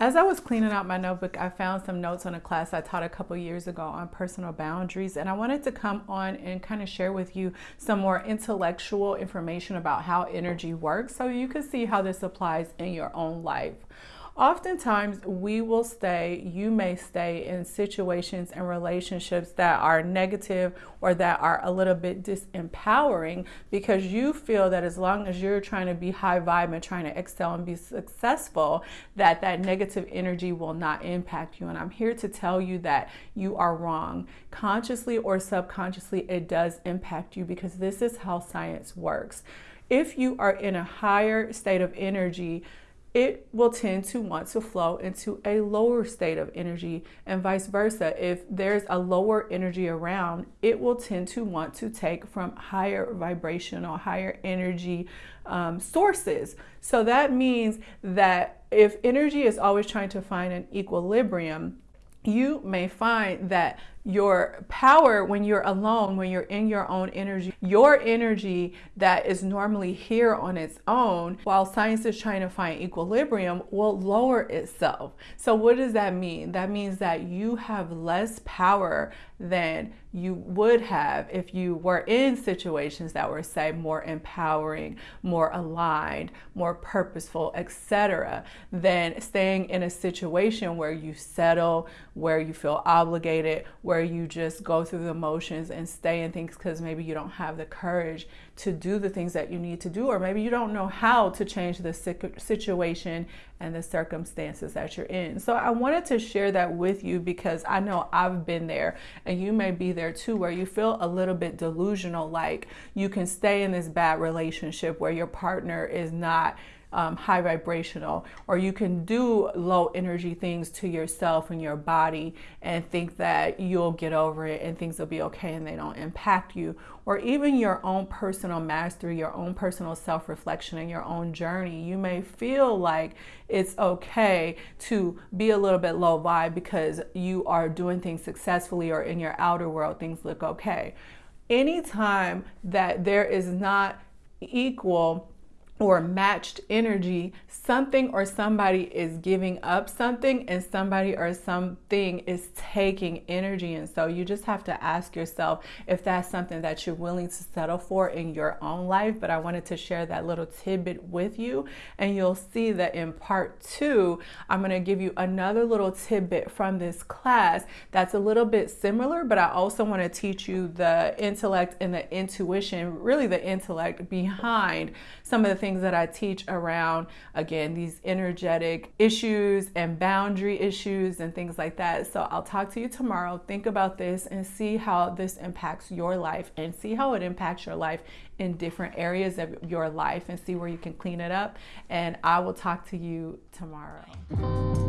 As I was cleaning out my notebook, I found some notes on a class I taught a couple years ago on personal boundaries, and I wanted to come on and kind of share with you some more intellectual information about how energy works so you can see how this applies in your own life. Oftentimes, we will stay, you may stay in situations and relationships that are negative or that are a little bit disempowering because you feel that as long as you're trying to be high vibe and trying to excel and be successful, that that negative energy will not impact you. And I'm here to tell you that you are wrong. Consciously or subconsciously, it does impact you because this is how science works. If you are in a higher state of energy, it will tend to want to flow into a lower state of energy and vice versa. If there's a lower energy around, it will tend to want to take from higher vibrational, higher energy um, sources. So that means that if energy is always trying to find an equilibrium, you may find that your power when you're alone, when you're in your own energy, your energy that is normally here on its own, while science is trying to find equilibrium, will lower itself. So, what does that mean? That means that you have less power than you would have if you were in situations that were, say, more empowering, more aligned, more purposeful, etc., than staying in a situation where you settle, where you feel obligated, where where you just go through the motions and stay in things because maybe you don't have the courage to do the things that you need to do, or maybe you don't know how to change the situation and the circumstances that you're in. So I wanted to share that with you because I know I've been there and you may be there too, where you feel a little bit delusional, like you can stay in this bad relationship where your partner is not um, high vibrational, or you can do low energy things to yourself and your body and think that you'll get over it and things will be okay and they don't impact you, or even your own personal mastery, your own personal self reflection, and your own journey. You may feel like it's okay to be a little bit low vibe because you are doing things successfully or in your outer world things look okay. Anytime that there is not equal or matched energy, something or somebody is giving up something and somebody or something is taking energy. And so you just have to ask yourself if that's something that you're willing to settle for in your own life. But I wanted to share that little tidbit with you. And you'll see that in part two, I'm going to give you another little tidbit from this class that's a little bit similar, but I also want to teach you the intellect and the intuition, really the intellect behind some of the things things that I teach around, again, these energetic issues and boundary issues and things like that. So I'll talk to you tomorrow. Think about this and see how this impacts your life and see how it impacts your life in different areas of your life and see where you can clean it up. And I will talk to you tomorrow.